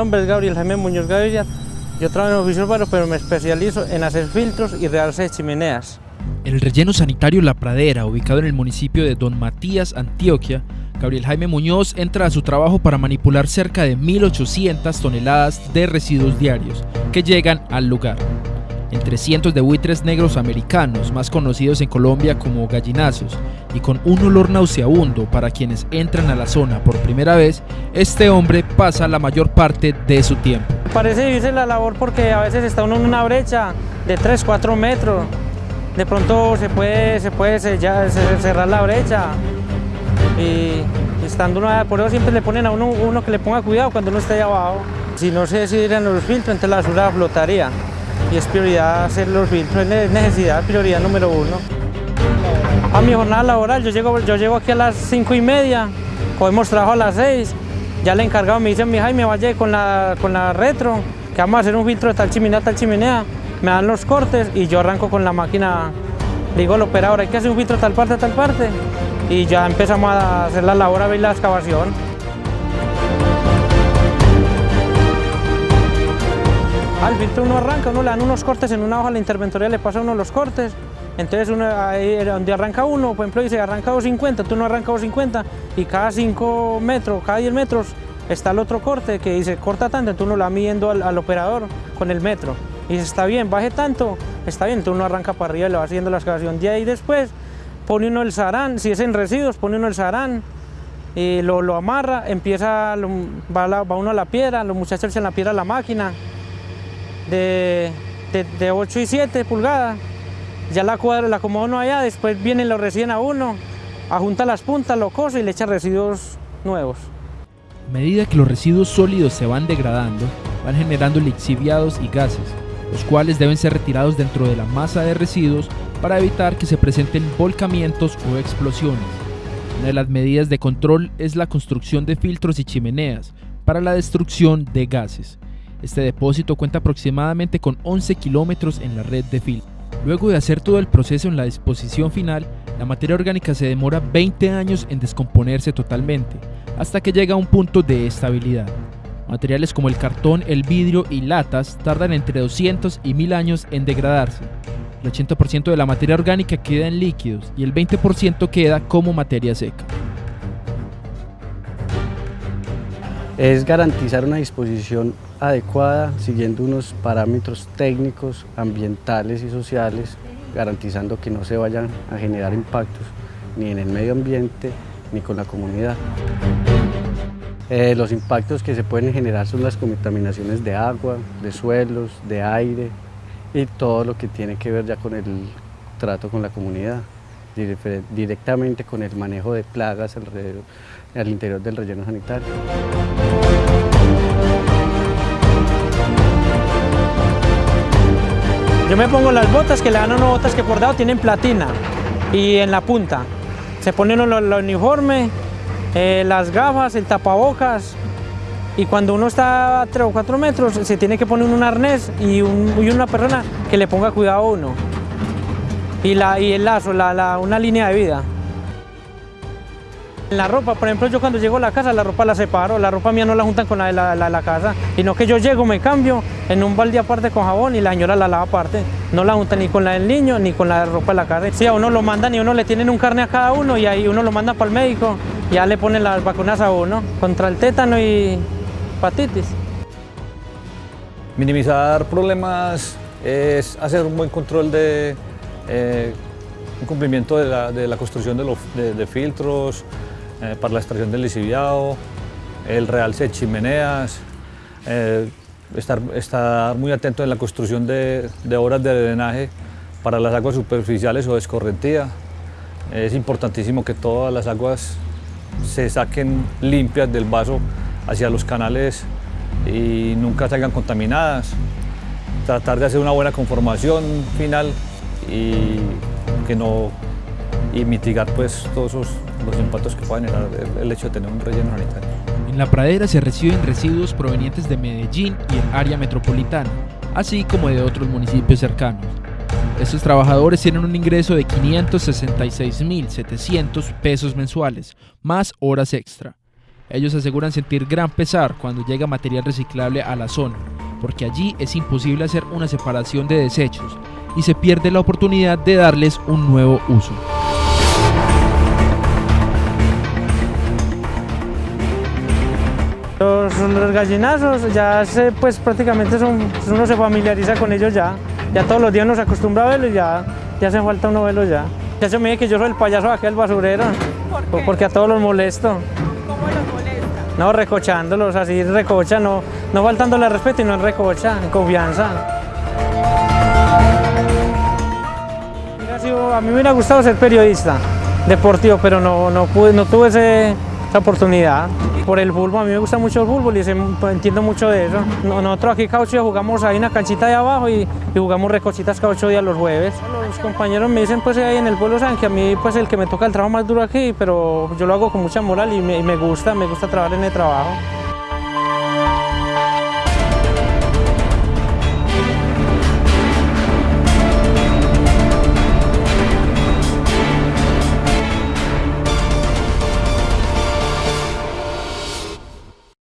nombre es Gabriel Jaime Muñoz Gaviria. Yo trabajo en oficio urbano, pero me especializo en hacer filtros y realce de chimeneas. En el relleno sanitario La Pradera, ubicado en el municipio de Don Matías, Antioquia, Gabriel Jaime Muñoz entra a su trabajo para manipular cerca de 1.800 toneladas de residuos diarios que llegan al lugar. Entre cientos de buitres negros americanos, más conocidos en Colombia como gallinazos, y con un olor nauseabundo para quienes entran a la zona por primera vez, este hombre pasa la mayor parte de su tiempo. Parece vivirse la labor porque a veces está uno en una brecha de 3, 4 metros. De pronto se puede, se puede cerrar la brecha y estando uno, por eso siempre le ponen a uno, uno que le ponga cuidado cuando uno está ahí abajo. Si no se decidieran los filtros, entonces la basura flotaría y es prioridad hacer los filtros, es necesidad, prioridad número uno. A mi jornada laboral, yo llego, yo llego aquí a las cinco y media, cogemos trabajo a las seis, ya el encargado me dice, mi Jaime, vaya con la, con la retro, que vamos a hacer un filtro de tal chimenea, tal chimenea, me dan los cortes y yo arranco con la máquina, digo al operador, hay que hacer un filtro de tal parte, tal parte, y ya empezamos a hacer la labor, a ver la excavación. Al filtro uno arranca, uno le dan unos cortes en una hoja, la interventoría le pasa uno los cortes, entonces uno, ahí donde arranca uno, por ejemplo dice arranca 250, tú no arrancas 250 y cada 5 metros, cada 10 metros está el otro corte que dice corta tanto, entonces uno lo va midiendo al, operador con el metro y dice está bien, baje tanto, está bien, entonces uno arranca para arriba y le va haciendo la excavación. De ahí después pone uno el sarán, si es en residuos pone uno el sarán, y lo, amarra, empieza, va, uno a la piedra, los muchachos echan la piedra a la máquina, de, de, 8 y 7 pulgadas. Ya la cuadra la acomoda uno allá, después vienen lo recién a uno, ajunta las puntas, lo cose y le echa residuos nuevos. A medida que los residuos sólidos se van degradando, van generando lixiviados y gases, los cuales deben ser retirados dentro de la masa de residuos para evitar que se presenten volcamientos o explosiones. Una de las medidas de control es la construcción de filtros y chimeneas para la destrucción de gases. Este depósito cuenta aproximadamente con 11 kilómetros en la red de fil. Luego de hacer todo el proceso en la disposición final, la materia orgánica se demora 20 años en descomponerse totalmente, hasta que llega a un punto de estabilidad. Materiales como el cartón, el vidrio y latas tardan entre 200 y 1000 años en degradarse. El 80% de la materia orgánica queda en líquidos y el 20% queda como materia seca. Es garantizar una disposición adecuada siguiendo unos parámetros técnicos, ambientales y sociales, garantizando que no se vayan a generar impactos ni en el medio ambiente ni con la comunidad. Eh, los impactos que se pueden generar son las contaminaciones de agua, de suelos, de aire y todo lo que tiene que ver ya con el trato con la comunidad, directamente con el manejo de plagas alrededor, al interior del relleno sanitario. Yo me pongo las botas que le dan a uno botas que por dado tienen platina y en la punta. Se ponen el uniforme, eh, las gafas, el tapabocas y cuando uno está a 3 o 4 metros se tiene que poner un arnés y, una persona que le ponga cuidado a uno. Y, y el lazo, una línea de vida. La ropa, por ejemplo, yo cuando llego a la casa, la ropa la separo, la ropa mía no la juntan con la de la, casa, sino que yo llego, me cambio en un balde aparte con jabón y la señora la lava aparte. No la juntan ni con la del niño ni con la ropa de la casa. Si a uno lo mandan y uno le tienen un carne a cada uno y ahí uno lo manda para el médico, ya le ponen las vacunas a uno contra el tétano y hepatitis. Minimizar problemas es hacer un buen control de eh, un cumplimiento de la, construcción de, de filtros, eh, para la extracción del lisiviado, el realce de chimeneas, eh, estar, estar, muy atento en la construcción de, obras de drenaje para las aguas superficiales o de escorrentía. Es importantísimo que todas las aguas se saquen limpias del vaso hacia los canales y nunca salgan contaminadas. Tratar de hacer una buena conformación final y que no y mitigar pues todos los impactos que pueda generar el, hecho de tener un relleno sanitario. En la pradera se reciben residuos provenientes de Medellín y el área metropolitana, así como de otros municipios cercanos. Estos trabajadores tienen un ingreso de 566.700 pesos mensuales, más horas extra. Ellos aseguran sentir gran pesar cuando llega material reciclable a la zona, porque allí es imposible hacer una separación de desechos y se pierde la oportunidad de darles un nuevo uso. Los, los gallinazos ya se, pues prácticamente son, uno se familiariza con ellos ya. Ya todos los días uno se acostumbra a verlos y ya, ya hace falta uno verlos ya. Ya se me dice que yo soy el payaso de aquel basurero. Porque a todos los molesto. ¿Cómo los molesta? No, recochándolos, así recocha, no, no faltándole al respeto y no en recocha, en confianza. A mí me hubiera gustado ser periodista deportivo, pero no, no, tuve esa oportunidad. Por el fútbol, a mí me gusta mucho el fútbol y pues, entiendo mucho de eso. No- Nosotros aquí Caucho jugamos ahí en la canchita de abajo y, y jugamos recochitas cada ocho días los jueves. Los compañeros me dicen pues ahí en el pueblo saben que a mí pues el que me toca el trabajo más duro aquí, pero yo lo hago con mucha moral y me gusta, me gusta trabajar en el trabajo.